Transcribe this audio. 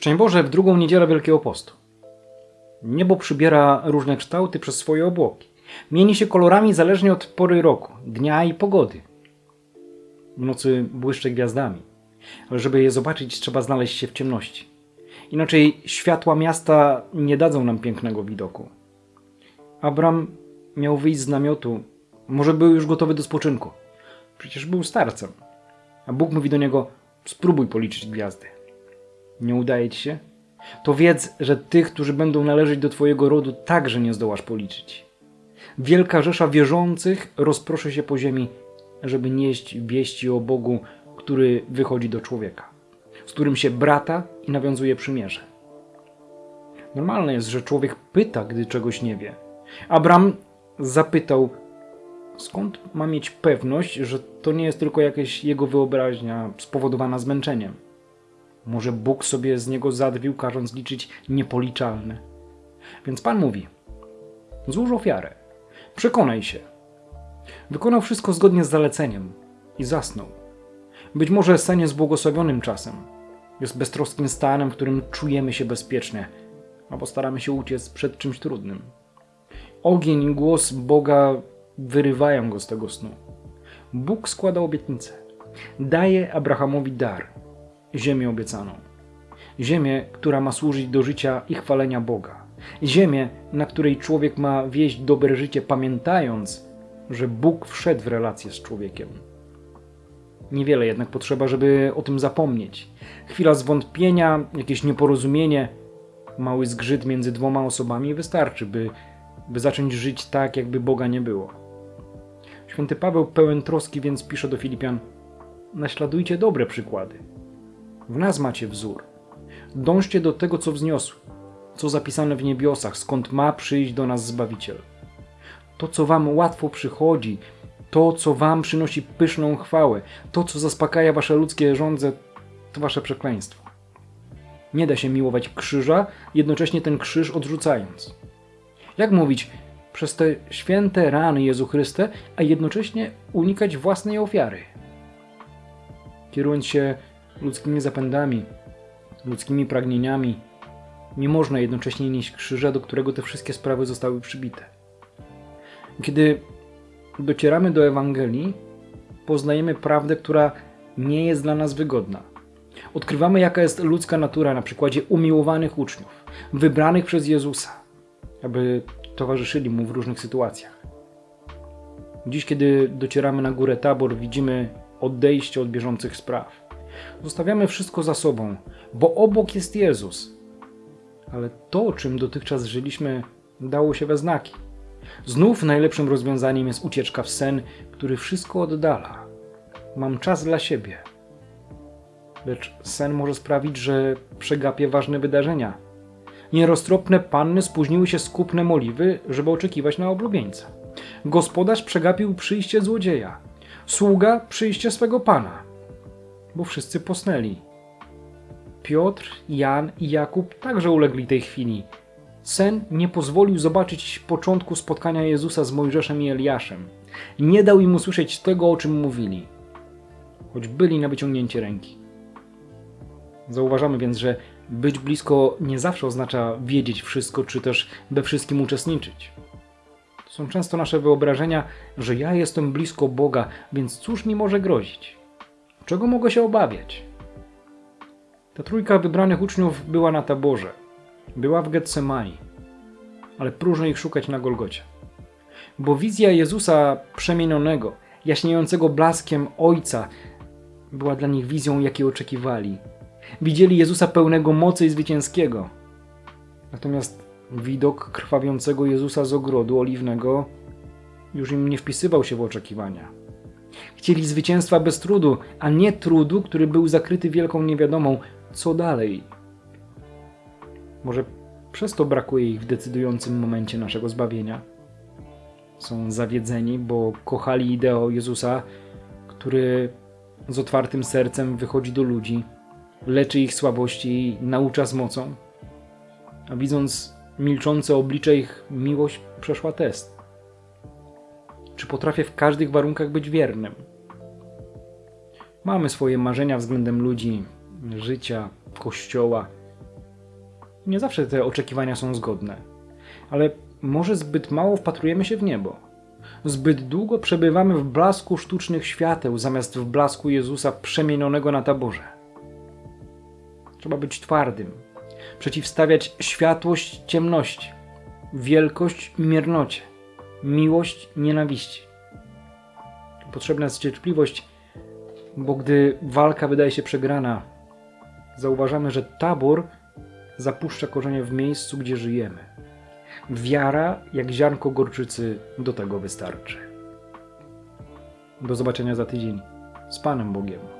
Szczęść Boże w drugą niedzielę Wielkiego Postu. Niebo przybiera różne kształty przez swoje obłoki. Mieni się kolorami zależnie od pory roku, dnia i pogody. W nocy błyszczy gwiazdami, ale żeby je zobaczyć, trzeba znaleźć się w ciemności. Inaczej światła miasta nie dadzą nam pięknego widoku. Abram miał wyjść z namiotu, może był już gotowy do spoczynku. Przecież był starcem. A Bóg mówi do niego: spróbuj policzyć gwiazdy. Nie udaje ci się? To wiedz, że tych, którzy będą należeć do Twojego rodu, także nie zdołasz policzyć. Wielka rzesza wierzących rozproszy się po ziemi, żeby nieść wieści o Bogu, który wychodzi do człowieka, z którym się brata i nawiązuje przymierze. Normalne jest, że człowiek pyta, gdy czegoś nie wie. Abram zapytał, skąd ma mieć pewność, że to nie jest tylko jakaś jego wyobraźnia spowodowana zmęczeniem. Może Bóg sobie z niego zadwił, każąc liczyć niepoliczalne. Więc Pan mówi: Złóż ofiarę, przekonaj się. Wykonał wszystko zgodnie z zaleceniem i zasnął. Być może sen jest błogosławionym czasem. Jest beztroskim stanem, w którym czujemy się bezpiecznie, albo staramy się uciec przed czymś trudnym. Ogień i głos Boga wyrywają go z tego snu. Bóg składa obietnicę. Daje Abrahamowi dar ziemię obiecaną. Ziemię, która ma służyć do życia i chwalenia Boga. Ziemię, na której człowiek ma wieść dobre życie, pamiętając, że Bóg wszedł w relację z człowiekiem. Niewiele jednak potrzeba, żeby o tym zapomnieć. Chwila zwątpienia, jakieś nieporozumienie, mały zgrzyt między dwoma osobami wystarczy, by, by zacząć żyć tak, jakby Boga nie było. Święty Paweł pełen troski więc pisze do Filipian: Naśladujcie dobre przykłady. W nas macie wzór. Dążcie do tego, co wzniosłe, co zapisane w niebiosach, skąd ma przyjść do nas Zbawiciel. To, co wam łatwo przychodzi, to, co wam przynosi pyszną chwałę, to, co zaspokaja wasze ludzkie żądze, to wasze przekleństwo. Nie da się miłować krzyża, jednocześnie ten krzyż odrzucając. Jak mówić przez te święte rany Jezu Chryste, a jednocześnie unikać własnej ofiary? Kierując się ludzkimi zapędami, ludzkimi pragnieniami, nie można jednocześnie nieść krzyża, do którego te wszystkie sprawy zostały przybite. Kiedy docieramy do Ewangelii, poznajemy prawdę, która nie jest dla nas wygodna. Odkrywamy, jaka jest ludzka natura na przykładzie umiłowanych uczniów, wybranych przez Jezusa, aby towarzyszyli mu w różnych sytuacjach. Dziś, kiedy docieramy na górę Tabor, widzimy odejście od bieżących spraw. Zostawiamy wszystko za sobą, bo obok jest Jezus. Ale to, czym dotychczas żyliśmy, dało się we znaki. Znów najlepszym rozwiązaniem jest ucieczka w sen, który wszystko oddala. Mam czas dla siebie. Lecz sen może sprawić, że przegapię ważne wydarzenia. Nieroztropne panny spóźniły się z kupnem oliwy, żeby oczekiwać na oblubieńca. Gospodarz przegapił przyjście złodzieja. Sługa przyjście swego pana bo wszyscy posnęli. Piotr, Jan i Jakub także ulegli tej chwili. Sen nie pozwolił zobaczyć początku spotkania Jezusa z Mojżeszem i Eliaszem. Nie dał im usłyszeć tego, o czym mówili, choć byli na wyciągnięcie ręki. Zauważamy więc, że być blisko nie zawsze oznacza wiedzieć wszystko, czy też we wszystkim uczestniczyć. To są często nasze wyobrażenia, że ja jestem blisko Boga, więc cóż mi może grozić? Czego mogę się obawiać? Ta trójka wybranych uczniów była na taborze. Była w Getsemani. Ale próżno ich szukać na Golgocie. Bo wizja Jezusa przemienionego, jaśniejącego blaskiem Ojca, była dla nich wizją, jakiej oczekiwali. Widzieli Jezusa pełnego mocy i zwycięskiego. Natomiast widok krwawiącego Jezusa z ogrodu oliwnego już im nie wpisywał się w oczekiwania. Chcieli zwycięstwa bez trudu, a nie trudu, który był zakryty wielką niewiadomą. Co dalej? Może przez to brakuje ich w decydującym momencie naszego zbawienia. Są zawiedzeni, bo kochali ideał Jezusa, który z otwartym sercem wychodzi do ludzi, leczy ich słabości i naucza z mocą. A widząc milczące oblicze ich, miłość przeszła test. Czy potrafię w każdych warunkach być wiernym? Mamy swoje marzenia względem ludzi, życia, kościoła, nie zawsze te oczekiwania są zgodne, ale może zbyt mało wpatrujemy się w niebo. Zbyt długo przebywamy w blasku sztucznych świateł, zamiast w blasku Jezusa przemienionego na taborze. Trzeba być twardym, przeciwstawiać światłość ciemności, wielkość miernocie, miłość nienawiści. Potrzebna jest cierpliwość, bo gdy walka wydaje się przegrana, zauważamy, że tabor zapuszcza korzenie w miejscu, gdzie żyjemy. Wiara, jak ziarnko gorczycy, do tego wystarczy. Do zobaczenia za tydzień. Z Panem Bogiem.